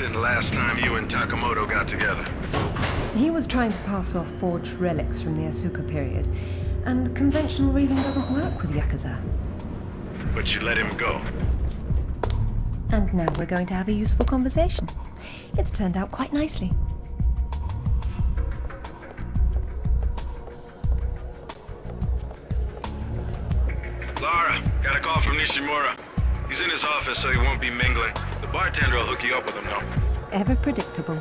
happened last time you and Takamoto got together? He was trying to pass off forged relics from the Asuka period, and conventional reason doesn't work with Yakuza. But you let him go. And now we're going to have a useful conversation. It's turned out quite nicely. Lara, got a call from Nishimura. He's in his office, so he won't be mingling. The bartender will hook you up with him, though. Ever predictable.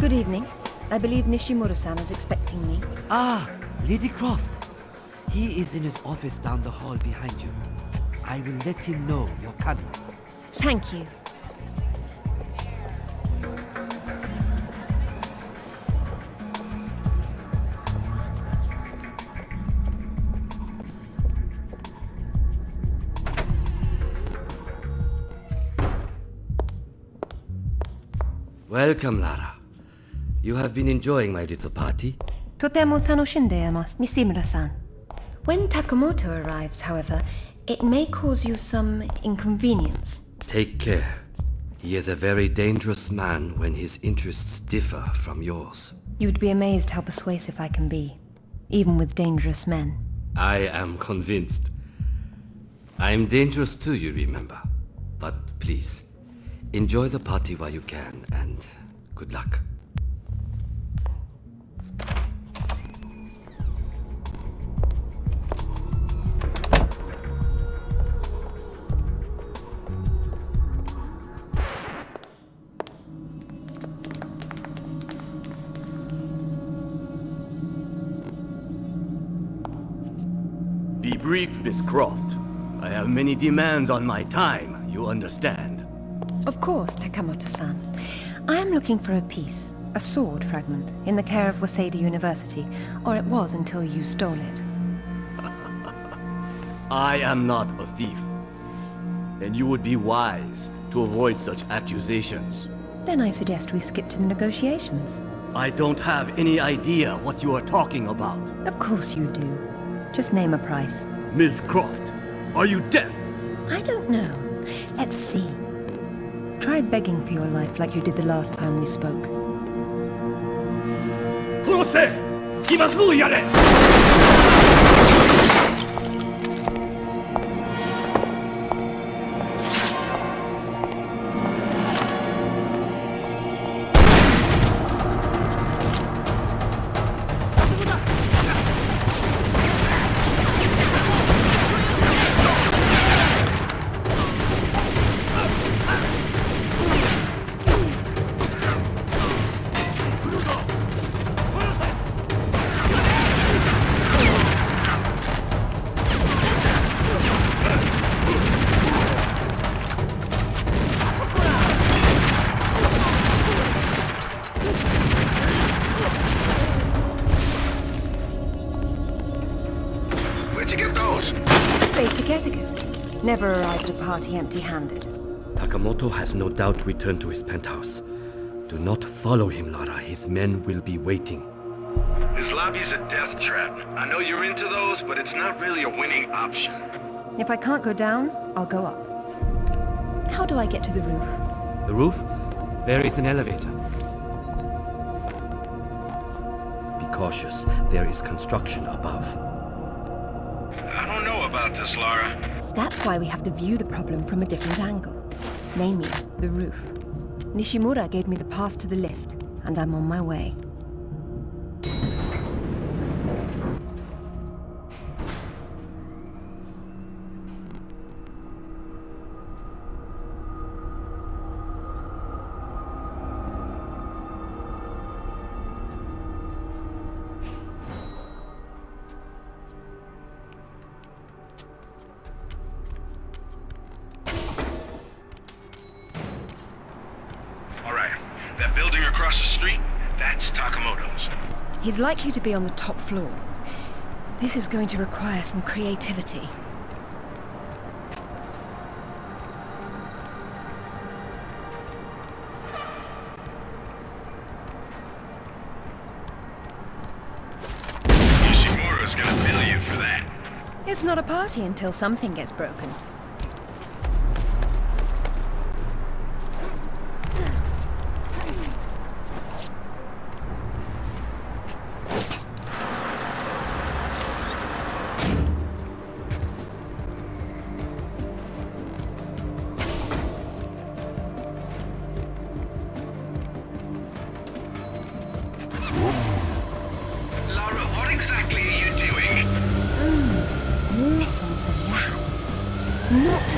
Good evening. I believe Nishimura-san is expecting me. Ah, Lady Croft. He is in his office down the hall behind you. I will let him know you're coming. Thank you. Welcome, Lara. You have been enjoying my little party? Nishimura-san. When Takamoto arrives, however, it may cause you some inconvenience. Take care. He is a very dangerous man when his interests differ from yours. You'd be amazed how persuasive I can be, even with dangerous men. I am convinced. I am dangerous too, you remember. But please, enjoy the party while you can, and good luck. Be brief, Miss Croft. I have many demands on my time, you understand. Of course, Takamoto-san. I am looking for a piece, a sword fragment, in the care of Waseda University, or it was until you stole it. I am not a thief. And you would be wise to avoid such accusations. Then I suggest we skip to the negotiations. I don't have any idea what you are talking about. Of course you do. Just name a price. Miss Croft, are you deaf? I don't know. Let's see. Try begging for your life like you did the last time we spoke. Kurose! Ima yare! Basic etiquette. Never arrive at a party empty-handed. Takamoto has no doubt returned to his penthouse. Do not follow him, Lara. His men will be waiting. His lobby's a death trap. I know you're into those, but it's not really a winning option. If I can't go down, I'll go up. How do I get to the roof? The roof? There is an elevator. Be cautious. There is construction above. About this, Lara. That's why we have to view the problem from a different angle. Namely, the roof. Nishimura gave me the pass to the lift, and I'm on my way. across the street, that's Takamoto's. He's likely to be on the top floor. This is going to require some creativity. For that. It's not a party until something gets broken. Lara, what exactly are you doing? Mm, listen to that. Not